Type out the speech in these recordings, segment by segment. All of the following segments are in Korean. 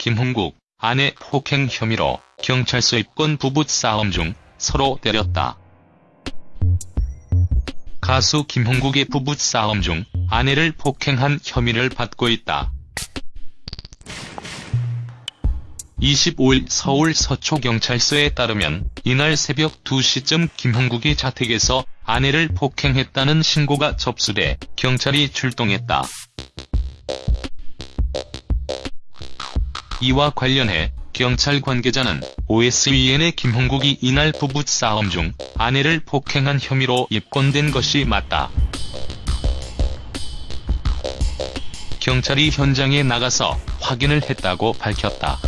김홍국, 아내 폭행 혐의로 경찰서 입건 부부 싸움 중 서로 때렸다. 가수 김홍국의 부부 싸움 중 아내를 폭행한 혐의를 받고 있다. 25일 서울 서초경찰서에 따르면 이날 새벽 2시쯤 김형국이 자택에서 아내를 폭행했다는 신고가 접수돼 경찰이 출동했다. 이와 관련해 경찰 관계자는 OSEN의 김형국이 이날 부부 싸움 중 아내를 폭행한 혐의로 입건된 것이 맞다. 경찰이 현장에 나가서 확인을 했다고 밝혔다.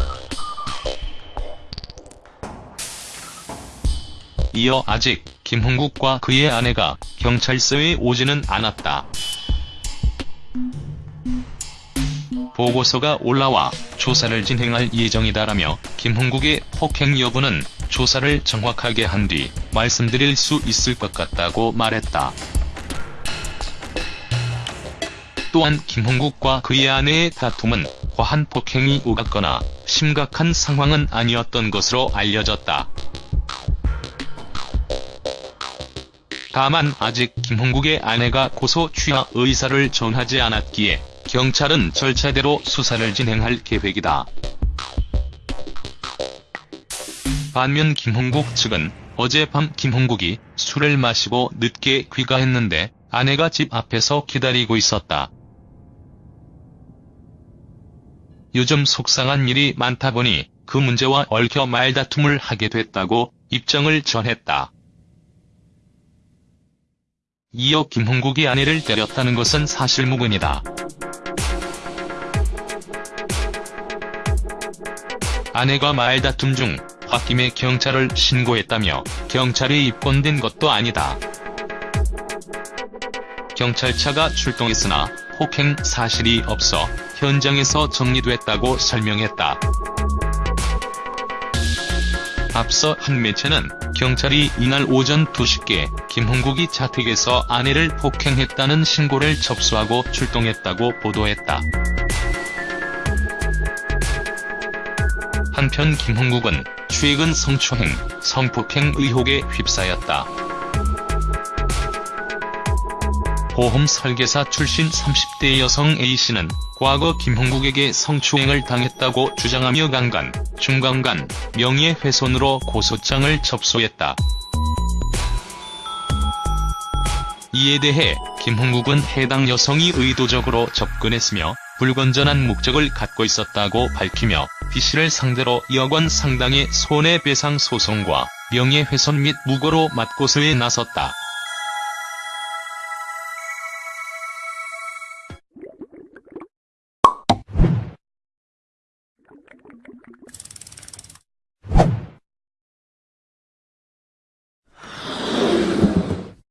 이어 아직 김홍국과 그의 아내가 경찰서에 오지는 않았다. 보고서가 올라와 조사를 진행할 예정이다라며 김홍국의 폭행 여부는 조사를 정확하게 한 뒤 말씀드릴 수 있을 것 같다고 말했다. 또한 김홍국과 그의 아내의 다툼은 과한 폭행이 오갔거나 심각한 상황은 아니었던 것으로 알려졌다. 다만 아직 김홍국의 아내가 고소 취하 의사를 전하지 않았기에 경찰은 절차대로 수사를 진행할 계획이다. 반면 김홍국 측은 어젯밤 김홍국이 술을 마시고 늦게 귀가했는데 아내가 집 앞에서 기다리고 있었다. 요즘 속상한 일이 많다 보니 그 문제와 얽혀 말다툼을 하게 됐다고 입장을 전했다. 이어 김홍국이 아내를 때렸다는 것은 사실무근이다. 아내가 말다툼 중 홧김에 경찰을 신고했다며 경찰에 입건된 것도 아니다. 경찰차가 출동했으나 폭행 사실이 없어 현장에서 정리됐다고 설명했다. 앞서 한 매체는 경찰이 이날 오전 2시께 김홍국이 자택에서 아내를 폭행했다는 신고를 접수하고 출동했다고 보도했다. 한편 김홍국은 최근 성추행, 성폭행 의혹에 휩싸였다. 보험 설계사 출신 30대 여성 A씨는 과거 김홍국에게 성추행을 당했다고 주장하며 강간, 중강간, 명예훼손으로 고소장을 접수했다. 이에 대해 김홍국은 해당 여성이 의도적으로 접근했으며 불건전한 목적을 갖고 있었다고 밝히며 B씨를 상대로 여권 상당의 손해배상 소송과 명예훼손 및 무고로 맞고서에 나섰다.